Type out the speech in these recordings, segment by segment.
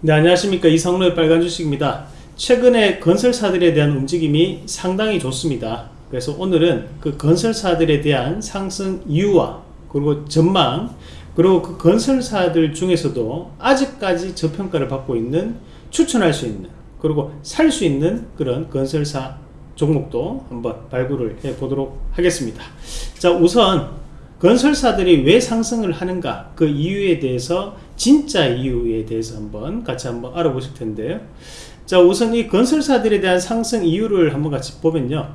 네 안녕하십니까. 이성로의 빨간 주식입니다. 최근에 건설사들에 대한 움직임이 상당히 좋습니다. 그래서 오늘은 그 건설사들에 대한 상승 이유와 그리고 전망 그리고 그 건설사들 중에서도 아직까지 저평가를 받고 있는 추천할 수 있는 그리고 살 수 있는 그런 건설사 종목도 한번 발굴을 해 보도록 하겠습니다. 자 우선 건설사들이 왜 상승을 하는가 그 이유에 대해서 진짜 이유에 대해서 한번 같이 한번 알아보실 텐데요 자 우선 이 건설사들에 대한 상승 이유를 한번 같이 보면요.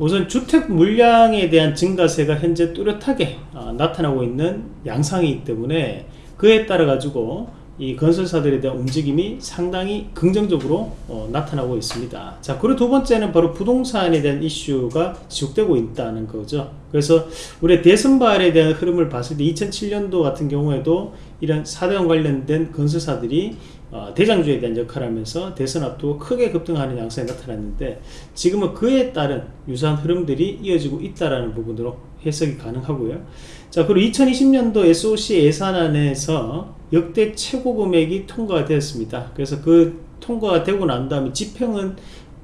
우선 주택 물량에 대한 증가세가 현재 뚜렷하게 어, 나타나고 있는 양상이기 때문에 그에 따라 가지고 이 건설사들에 대한 움직임이 상당히 긍정적으로 어, 나타나고 있습니다. 자 그리고 두 번째는 바로 부동산에 대한 이슈가 지속되고 있다는 거죠. 그래서 우리 대선발에 대한 흐름을 봤을 때 2007년도 같은 경우에도 이런 사대원 관련된 건설사들이 어, 대장주에 대한 역할을 하면서 대선 앞두고 크게 급등하는 양상이 나타났는데 지금은 그에 따른 유사한 흐름들이 이어지고 있다는 부분으로 해석이 가능하고요. 자 그리고 2020년도 SOC 예산안에서 역대 최고 금액이 통과가 되었습니다. 그래서 그 통과가 되고 난 다음에 집행은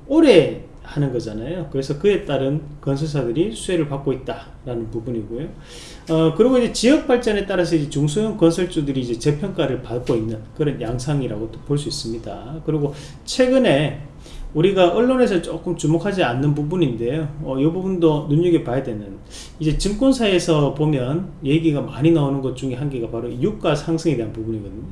올해 하는 거잖아요. 그래서 그에 따른 건설사들이 수혜를 받고 있다라는 부분이고요. 어, 그리고 이제 지역 발전에 따라서 이제 중소형 건설주들이 이제 재평가를 받고 있는 그런 양상이라고 볼수 있습니다. 그리고 최근에 우리가 언론에서 조금 주목하지 않는 부분인데요. 어, 이 부분도 눈여겨봐야 되는. 이제 증권사에서 보면 얘기가 많이 나오는 것 중에 한 개가 바로 유가 상승에 대한 부분이거든요.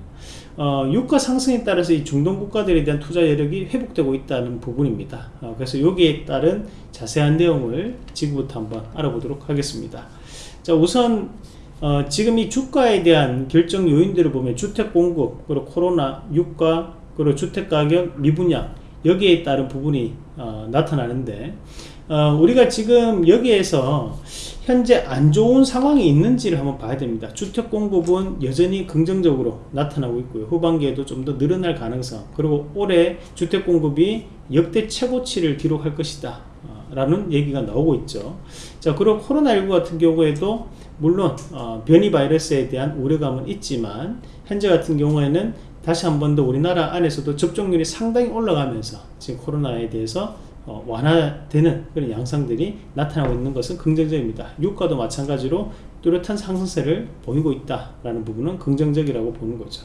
어, 유가 상승에 따라서 이 중동 국가들에 대한 투자 여력이 회복되고 있다는 부분입니다. 어, 그래서 여기에 따른 자세한 내용을 지금부터 한번 알아보도록 하겠습니다. 자 우선 어, 지금 이 주가에 대한 결정 요인들을 보면 주택 공급 그리고 코로나 유가 그리고 주택 가격 미분양 여기에 따른 부분이 어, 나타나는데 어, 우리가 지금 여기에서 현재 안 좋은 상황이 있는지를 한번 봐야 됩니다. 주택 공급은 여전히 긍정적으로 나타나고 있고요. 후반기에도 좀 더 늘어날 가능성 그리고 올해 주택 공급이 역대 최고치를 기록할 것이다 어, 라는 얘기가 나오고 있죠. 자 그리고 코로나19 같은 경우에도 물론 어, 변이 바이러스에 대한 우려감은 있지만 현재 같은 경우에는 다시 한 번 더 우리나라 안에서도 접종률이 상당히 올라가면서 지금 코로나에 대해서 어, 완화되는 그런 양상들이 나타나고 있는 것은 긍정적입니다. 유가도 마찬가지로 뚜렷한 상승세를 보이고 있다라는 부분은 긍정적이라고 보는 거죠.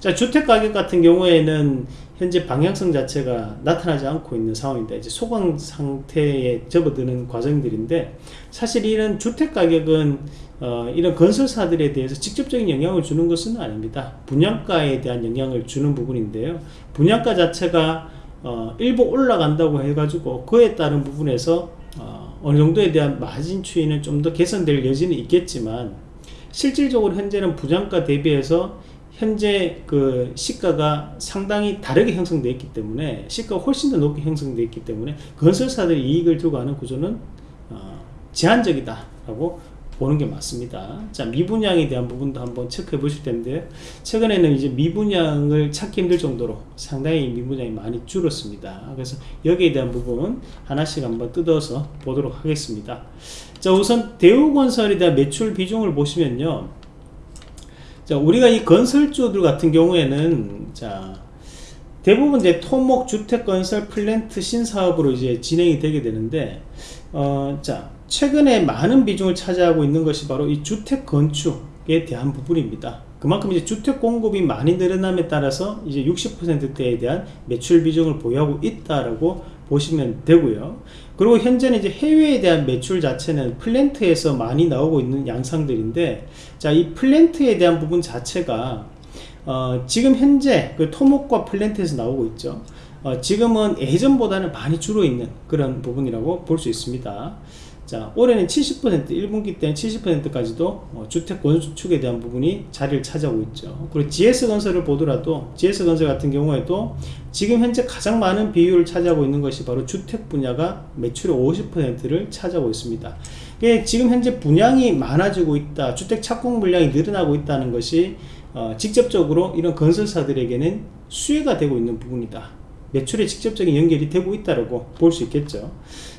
자, 주택 가격 같은 경우에는 현재 방향성 자체가 나타나지 않고 있는 상황인데 이제 소강 상태에 접어드는 과정들인데 사실 이런 주택 가격은 어, 이런 건설사들에 대해서 직접적인 영향을 주는 것은 아닙니다. 분양가에 대한 영향을 주는 부분인데요. 분양가 자체가 어, 일부 올라간다고 해가지고 그에 따른 부분에서 어, 어느 정도에 대한 마진 추이는 좀 더 개선될 여지는 있겠지만 실질적으로 현재는 부장가 대비해서 현재 그 시가가 상당히 다르게 형성되어 있기 때문에 시가가 훨씬 더 높게 형성되어 있기 때문에 건설사들이 이익을 두고 하는 구조는 어, 제한적이다 라고 보는 게 맞습니다. 자, 미분양에 대한 부분도 한번 체크해 보실 텐데, 최근에는 이제 미분양을 찾기 힘들 정도로 상당히 미분양이 많이 줄었습니다. 그래서 여기에 대한 부분 하나씩 한번 뜯어서 보도록 하겠습니다. 자, 우선 대우건설에 대한 매출 비중을 보시면요. 자, 우리가 이 건설주들 같은 경우에는, 자, 대부분 이제 토목 주택 건설 플랜트 신사업으로 이제 진행이 되게 되는데, 어, 자, 최근에 많은 비중을 차지하고 있는 것이 바로 이 주택 건축에 대한 부분입니다. 그만큼 이제 주택 공급이 많이 늘어남에 따라서 이제 60%대에 대한 매출 비중을 보유하고 있다라고 보시면 되고요. 그리고 현재는 이제 해외에 대한 매출 자체는 플랜트에서 많이 나오고 있는 양상들인데, 자, 이 플랜트에 대한 부분 자체가 어, 지금 현재 그 토목과 플랜트에서 나오고 있죠. 어, 지금은 예전보다는 많이 줄어 있는 그런 부분이라고 볼 수 있습니다. 자 올해는 70% 1분기 때는 70%까지도 어, 주택 건축에 대한 부분이 자리를 차지하고 있죠. 그리고 GS건설을 보더라도 GS건설 같은 경우에도 지금 현재 가장 많은 비율을 차지하고 있는 것이 바로 주택 분야가 매출의 50%를 차지하고 있습니다. 예, 지금 현재 분양이 많아지고 있다 주택 착공 물량이 늘어나고 있다는 것이 어, 직접적으로 이런 건설사들에게는 수혜가 되고 있는 부분이다. 매출에 직접적인 연결이 되고 있다고 볼 수 있겠죠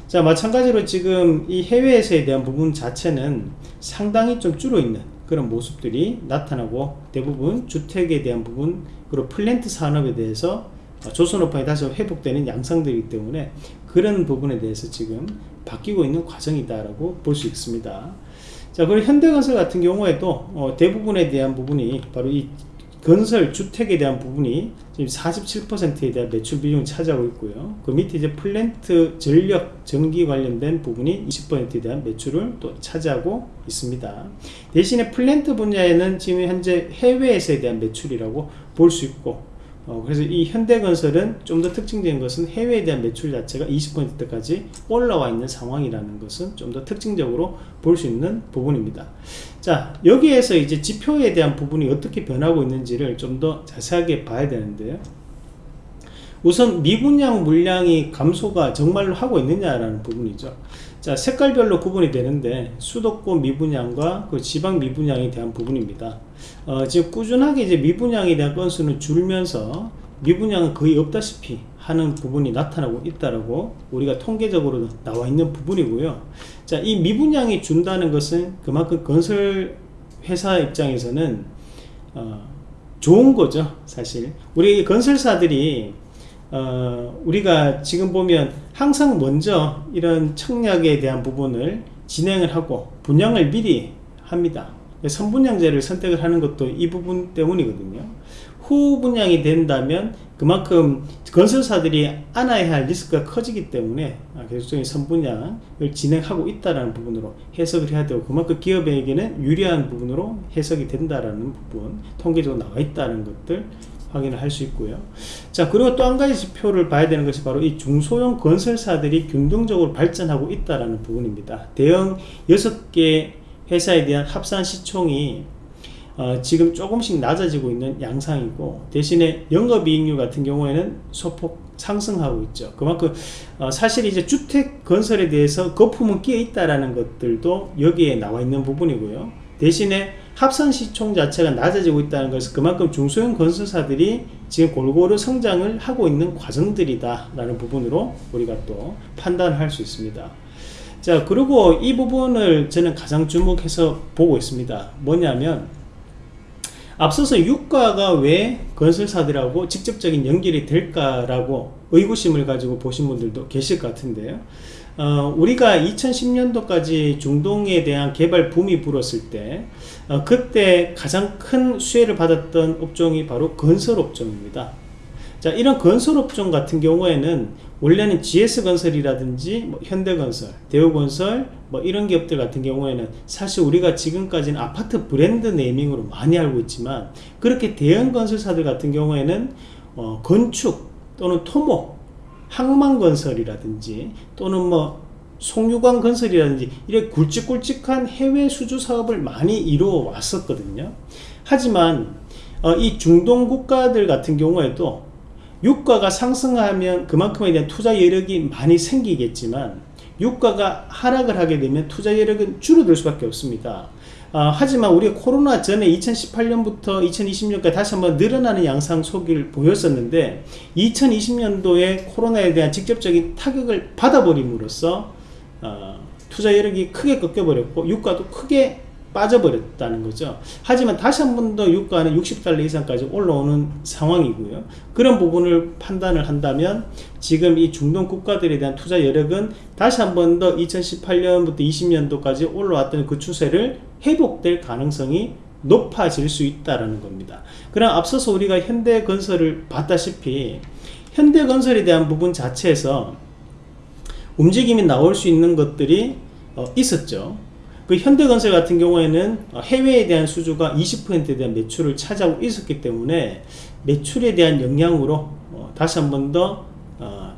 자 마찬가지로 지금 이 해외에서에 대한 부분 자체는 상당히 좀 줄어있는 그런 모습들이 나타나고 대부분 주택에 대한 부분 그리고 플랜트 산업에 대해서 조선업황이 다시 회복되는 양상들이기 때문에 그런 부분에 대해서 지금 바뀌고 있는 과정이다라고 볼 수 있습니다. 자, 그리고 현대건설 같은 경우에도 어, 대부분에 대한 부분이 바로 이 건설 주택에 대한 부분이 지금 47%에 대한 매출 비중을 차지하고 있고요. 그 밑에 이제 플랜트 전력 전기 관련된 부분이 20%에 대한 매출을 또 차지하고 있습니다. 대신에 플랜트 분야에는 지금 현재 해외에서에 대한 매출이라고 볼 수 있고 어, 그래서 이 현대건설은 좀 더 특징적인 것은 해외에 대한 매출 자체가 20%까지 올라와 있는 상황이라는 것은 좀 더 특징적으로 볼 수 있는 부분입니다. 자, 여기에서 이제 지표에 대한 부분이 어떻게 변하고 있는지를 좀 더 자세하게 봐야 되는데요. 우선 미분양 물량이 감소가 정말로 하고 있느냐라는 부분이죠. 자, 색깔별로 구분이 되는데 수도권 미분양과 그 지방 미분양에 대한 부분입니다. 어, 지금 꾸준하게 이제 미분양에 대한 건수는 줄면서 미분양은 거의 없다시피 하는 부분이 나타나고 있다라고 우리가 통계적으로 나와 있는 부분이고요. 자, 이 미분양이 준다는 것은 그만큼 건설 회사 입장에서는 어, 좋은 거죠, 사실. 우리 건설사들이 어, 우리가 지금 보면 항상 먼저 이런 청약에 대한 부분을 진행을 하고 분양을 미리 합니다. 선분양제를 선택을 하는 것도 이 부분 때문이거든요. 후 분양이 된다면 그만큼 건설사들이 안아야 할 리스크가 커지기 때문에 계속적인 선분양을 진행하고 있다는 부분으로 해석을 해야 되고 그만큼 기업에게는 유리한 부분으로 해석이 된다는 부분 통계적으로 나와 있다는 것들 확인을 할 수 있고요. 자, 그리고 또 한 가지 지표를 봐야 되는 것이 바로 이 중소형 건설사들이 균등적으로 발전하고 있다는 부분입니다. 대형 6개 회사에 대한 합산 시총이 어, 지금 조금씩 낮아지고 있는 양상이고 대신에 영업이익률 같은 경우에는 소폭 상승하고 있죠. 그만큼 어, 사실 이제 주택 건설에 대해서 거품은 끼어 있다라는 것들도 여기에 나와 있는 부분이고요. 대신에 합산 시총 자체가 낮아지고 있다는 것은 그만큼 중소형 건설사들이 지금 골고루 성장을 하고 있는 과정들이다 라는 부분으로 우리가 또 판단할 수 있습니다. 자 그리고 이 부분을 저는 가장 주목해서 보고 있습니다. 뭐냐면 앞서서 유가가 왜 건설사들하고 직접적인 연결이 될까라고 의구심을 가지고 보신 분들도 계실 것 같은데요 어, 우리가 2010년도까지 중동에 대한 개발 붐이 불었을 때 어, 그때 가장 큰 수혜를 받았던 업종이 바로 건설 업종입니다. 자 이런 건설 업종 같은 경우에는 원래는 GS건설이라든지 뭐 현대건설, 대우건설 뭐 이런 기업들 같은 경우에는 사실 우리가 지금까지는 아파트 브랜드 네이밍으로 많이 알고 있지만 그렇게 대형 건설사들 같은 경우에는 어, 건축 또는 토목 항만건설이라든지 또는 뭐 송유관 건설이라든지 이렇게 굵직굵직한 해외 수주 사업을 많이 이루어 왔었거든요. 하지만 어, 이 중동 국가들 같은 경우에도 유가가 상승하면 그만큼에 대한 투자 여력이 많이 생기겠지만 유가가 하락을 하게 되면 투자 여력은 줄어들 수밖에 없습니다. 어, 하지만 우리가 코로나 전에 2018년부터 2020년까지 다시 한번 늘어나는 양상 속을 보였었는데 2020년도에 코로나에 대한 직접적인 타격을 받아버림으로써 어, 투자 여력이 크게 꺾여버렸고 유가도 크게 빠져버렸다는 거죠. 하지만 다시 한 번 더 유가는 60달러 이상까지 올라오는 상황이고요. 그런 부분을 판단을 한다면 지금 이 중동 국가들에 대한 투자 여력은 다시 한 번 더 2018년부터 20년도까지 올라왔던 그 추세를 회복될 가능성이 높아질 수 있다는 겁니다. 그럼 앞서서 우리가 현대건설을 봤다시피 현대건설에 대한 부분 자체에서 움직임이 나올 수 있는 것들이 어, 있었죠. 그 현대건설 같은 경우에는 어, 해외에 대한 수주가 20%에 대한 매출을 차지하고 있었기 때문에 매출에 대한 영향으로 어, 다시 한 번 더이 어,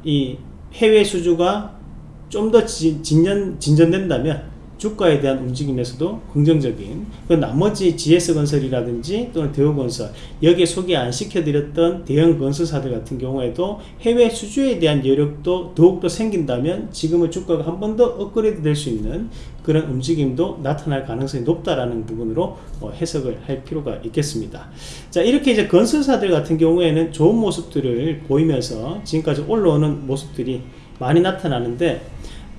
해외 수주가 좀 더 진전, 진전된다면 주가에 대한 움직임에서도 긍정적인 그 나머지 GS건설이라든지 또는 대우건설 여기에 소개 안 시켜드렸던 대형 건설사들 같은 경우에도 해외 수주에 대한 여력도 더욱더 생긴다면 지금의 주가가 한 번 더 업그레이드 될 수 있는 그런 움직임도 나타날 가능성이 높다라는 부분으로 어, 해석을 할 필요가 있겠습니다. 자 이렇게 이제 건설사들 같은 경우에는 좋은 모습들을 보이면서 지금까지 올라오는 모습들이 많이 나타나는데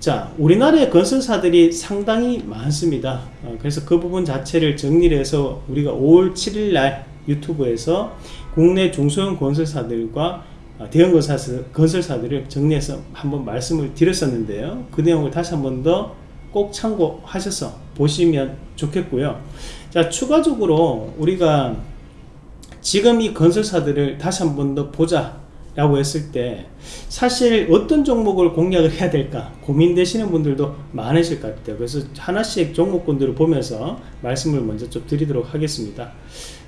자, 우리나라의 건설사들이 상당히 많습니다. 어, 그래서 그 부분 자체를 정리를 해서 우리가 5월 7일 날 유튜브에서 국내 중소형 건설사들과 어, 대형 건설사, 건설사들을 정리해서 한번 말씀을 드렸었는데요. 그 내용을 다시 한번 더 꼭 참고하셔서 보시면 좋겠고요. 자, 추가적으로 우리가 지금 이 건설사들을 다시 한 번 더 보자 라고 했을 때 사실 어떤 종목을 공략을 해야 될까 고민되시는 분들도 많으실 것 같아요 그래서 하나씩 종목군들을 보면서 말씀을 먼저 좀 드리도록 하겠습니다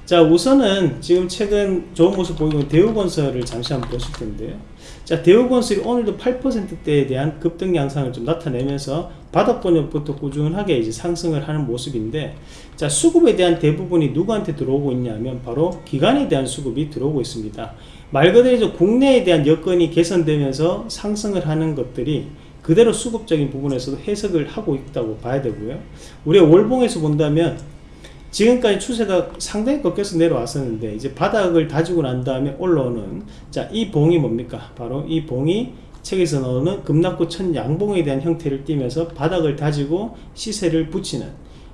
자 우선은 지금 최근 좋은 모습 보이고 대우건설을 잠시 한번 보실 텐데요 자 대우건설이 오늘도 8%대에 대한 급등 양상을 좀 나타내면서 바닥권역부터 꾸준하게 이제 상승을 하는 모습인데 자 수급에 대한 대부분이 누구한테 들어오고 있냐면 바로 기관에 대한 수급이 들어오고 있습니다 말 그대로 국내에 대한 여건이 개선되면서 상승을 하는 것들이 그대로 수급적인 부분에서도 해석을 하고 있다고 봐야 되고요. 우리가 월봉에서 본다면 지금까지 추세가 상당히 꺾여서 내려왔었는데 이제 바닥을 다지고 난 다음에 올라오는 자 이 봉이 뭡니까? 바로 이 봉이 책에서 나오는 급락구 천 양봉에 대한 형태를 띠면서 바닥을 다지고 시세를 붙이는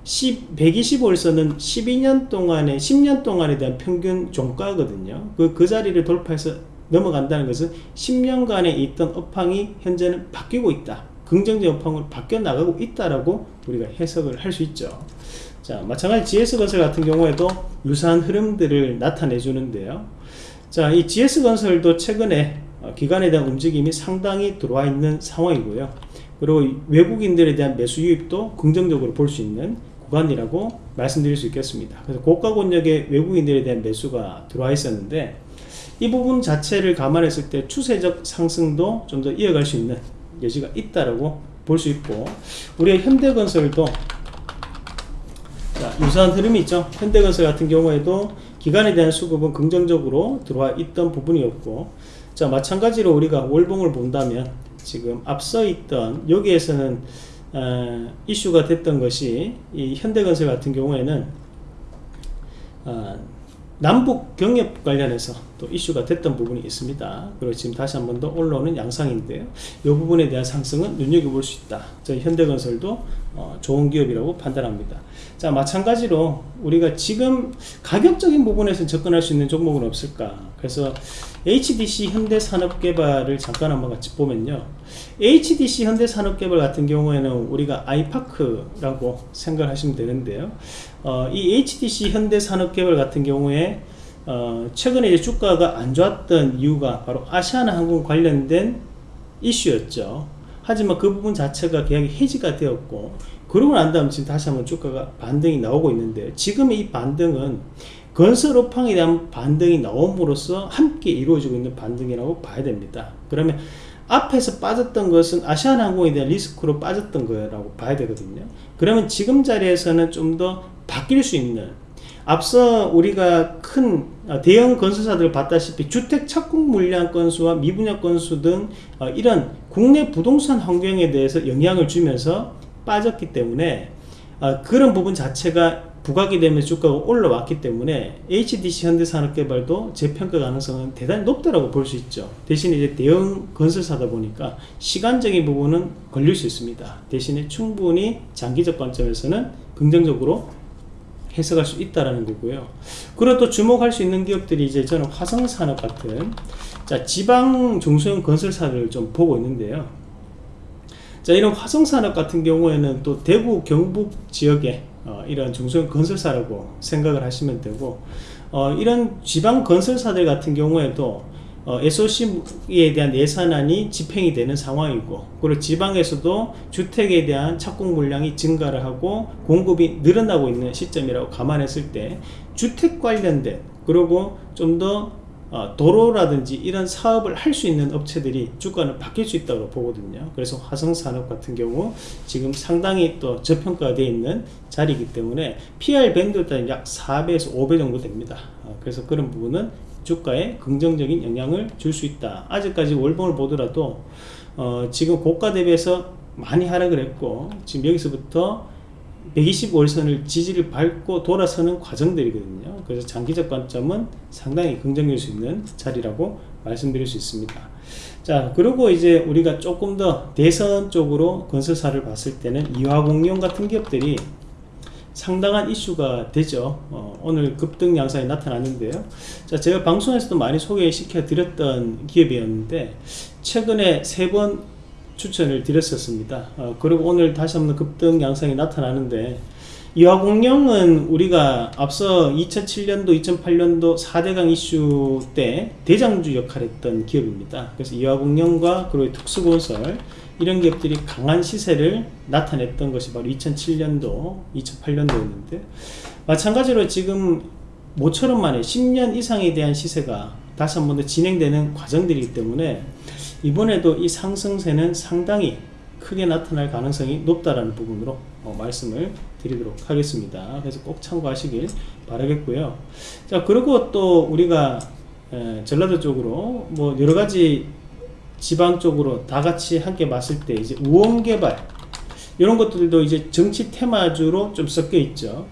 10, 125일선은 12년 동안에 10년 동안에 대한 평균 종가거든요. 그, 그 자리를 돌파해서 넘어간다는 것은 10년간에 있던 업황이 현재는 바뀌고 있다. 긍정적 업황으로 바뀌어 나가고 있다라고 우리가 해석을 할 수 있죠. 자, 마찬가지 GS건설 같은 경우에도 유사한 흐름들을 나타내 주는데요. 자, 이 GS건설도 최근에 어, 기관에 대한 움직임이 상당히 들어와 있는 상황이고요. 그리고 외국인들에 대한 매수 유입도 긍정적으로 볼 수 있는 구간이라고 말씀드릴 수 있겠습니다. 그래서 고가 권역의 외국인들에 대한 매수가 들어와 있었는데 이 부분 자체를 감안했을 때 추세적 상승도 좀 더 이어갈 수 있는 여지가 있다라고 볼 수 있고 우리 현대건설도 자, 유사한 흐름이 있죠. 현대건설 같은 경우에도 기간에 대한 수급은 긍정적으로 들어와 있던 부분이었고 자 마찬가지로 우리가 월봉을 본다면 지금 앞서 있던 여기에서는 어, 이슈가 됐던 것이 이 현대건설 같은 경우에는 어, 남북 경협 관련해서 또 이슈가 됐던 부분이 있습니다. 그리고 지금 다시 한 번 더 올라오는 양상인데요. 이 부분에 대한 상승은 눈여겨볼 수 있다. 저희 현대건설도 어, 좋은 기업이라고 판단합니다. 자 마찬가지로 우리가 지금 가격적인 부분에서 접근할 수 있는 종목은 없을까? 그래서 HDC 현대산업개발을 잠깐 한번 같이 보면요. HDC 현대산업개발 같은 경우에는 우리가 아이파크라고 생각하시면 되는데요. 어, 이 HDC 현대산업개발 같은 경우에 어, 최근에 이제 주가가 안 좋았던 이유가 바로 아시아나 항공 관련된 이슈였죠. 하지만 그 부분 자체가 계약이 해지가 되었고 그러고 난 다음 지금 다시 한번 주가가 반등이 나오고 있는데 지금 이 반등은 건설 업황에 대한 반등이 나옴으로써 함께 이루어지고 있는 반등이라고 봐야 됩니다. 그러면 앞에서 빠졌던 것은 아시아나항공에 대한 리스크로 빠졌던 거라고 봐야 되거든요. 그러면 지금 자리에서는 좀 더 바뀔 수 있는 앞서 우리가 큰 어, 대형 건설사들을 봤다시피 주택 착공 물량 건수와 미분양 건수 등 어, 이런 국내 부동산 환경에 대해서 영향을 주면서 빠졌기 때문에 어, 그런 부분 자체가 부각이 되면서 주가가 올라왔기 때문에 HDC 현대산업개발도 재평가 가능성은 대단히 높다고 볼 수 있죠. 대신에 이제 대형 건설사다 보니까 시간적인 부분은 걸릴 수 있습니다. 대신에 충분히 장기적 관점에서는 긍정적으로 해석할 수 있다라는 거고요. 그리고 또 주목할 수 있는 기업들이 이제 저는 화성산업 같은 자 지방 중소형 건설사를 좀 보고 있는데요. 자 이런 화성산업 같은 경우에는 또 대구 경북 지역에 어, 이런 중소형 건설사라고 생각을 하시면 되고 어, 이런 지방 건설사들 같은 경우에도 어, SOC에 대한 예산안이 집행이 되는 상황이고 그리고 지방에서도 주택에 대한 착공 물량이 증가를 하고 공급이 늘어나고 있는 시점이라고 감안했을 때 주택 관련된 그리고 좀더 어, 도로라든지 이런 사업을 할 수 있는 업체들이 주가는 바뀔 수 있다고 보거든요. 그래서 화성산업 같은 경우 지금 상당히 또 저평가되어 있는 자리이기 때문에 PR 밴드 따라 약 4배에서 5배 정도 됩니다. 어, 그래서 그런 부분은 주가에 긍정적인 영향을 줄 수 있다. 아직까지 월봉을 보더라도 어, 지금 고가 대비해서 많이 하락을 했고 지금 여기서부터 125일선을 지지를 밟고 돌아서는 과정들이거든요. 그래서 장기적 관점은 상당히 긍정일 수 있는 자리라고 말씀드릴 수 있습니다. 자, 그리고 이제 우리가 조금 더 대선 쪽으로 건설사를 봤을 때는 이화공룡 같은 기업들이 상당한 이슈가 되죠. 어, 오늘 급등 양상이 나타났는데요. 자, 제가 방송에서도 많이 소개시켜 드렸던 기업이었는데 최근에 세번 추천을 드렸었습니다. 어, 그리고 오늘 다시 한번 급등 양상이 나타나는데 이화공룡은 우리가 앞서 2007년도, 2008년도 4대강 이슈 때 대장주 역할을 했던 기업입니다. 그래서 이화공룡과 그리고 특수건설 이런 기업들이 강한 시세를 나타냈던 것이 바로 2007년도, 2008년도였는데 마찬가지로 지금 모처럼 만에 10년 이상에 대한 시세가 다시 한 번 더 진행되는 과정들이기 때문에 이번에도 이 상승세는 상당히 크게 나타날 가능성이 높다라는 부분으로 어, 말씀을 드리도록 하겠습니다. 그래서 꼭 참고하시길 바라겠고요. 자, 그리고 또 우리가 에, 전라도 쪽으로 뭐 여러 가지 지방 쪽으로 다 같이 함께 봤을 때 이제 우원 개발 이런 것들도 이제 정치 테마주로 좀 섞여 있죠.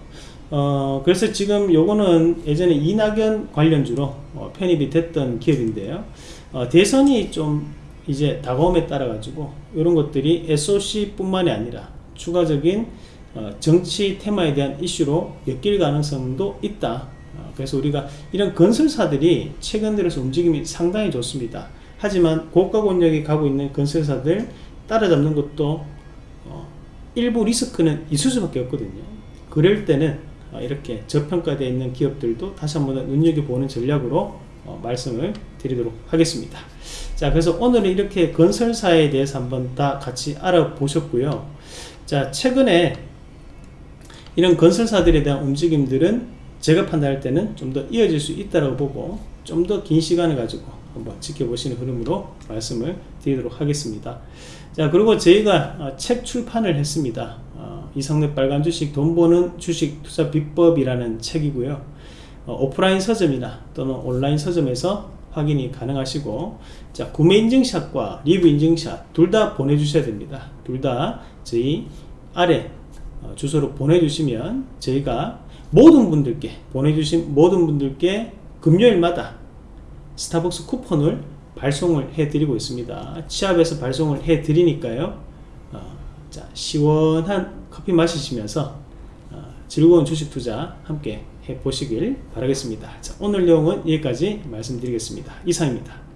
어, 그래서 지금 요거는 예전에 이낙연 관련주로 어, 편입이 됐던 기업인데요. 어, 대선이 좀 이제 다가옴에 따라 가지고 이런 것들이 SOC 뿐만이 아니라 추가적인 어, 정치 테마에 대한 이슈로 엮일 가능성도 있다. 어, 그래서 우리가 이런 건설사들이 최근 들어서 움직임이 상당히 좋습니다. 하지만 고가 권역에 가고 있는 건설사들 따라잡는 것도 어, 일부 리스크는 있을 수밖에 없거든요. 그럴 때는 어, 이렇게 저평가되어 있는 기업들도 다시 한번 눈여겨보는 전략으로 어, 말씀을 드리도록 하겠습니다. 자, 그래서 오늘은 이렇게 건설사에 대해서 한번 다 같이 알아보셨고요. 자, 최근에 이런 건설사들에 대한 움직임들은 제가 판단할 때는 좀 더 이어질 수 있다고 보고 좀 더 긴 시간을 가지고 한번 지켜보시는 흐름으로 말씀을 드리도록 하겠습니다. 자, 그리고 저희가 어, 책 출판을 했습니다. 어, 이상래 빨간 주식 돈 버는 주식 투자 비법이라는 책이고요. 어, 오프라인 서점이나 또는 온라인 서점에서 확인이 가능하시고 자 구매 인증샷과 리뷰 인증샷 둘 다 보내주셔야 됩니다. 둘 다 저희 아래 어, 주소로 보내주시면 저희가 모든 분들께 보내주신 모든 분들께 금요일마다 스타벅스 쿠폰을 발송을 해드리고 있습니다. 취합에서 발송을 해드리니까요. 어, 자 시원한 커피 마시시면서 어, 즐거운 주식 투자 함께 해 보시길 바라겠습니다. 자, 오늘 내용은 여기까지 말씀드리겠습니다. 이상입니다.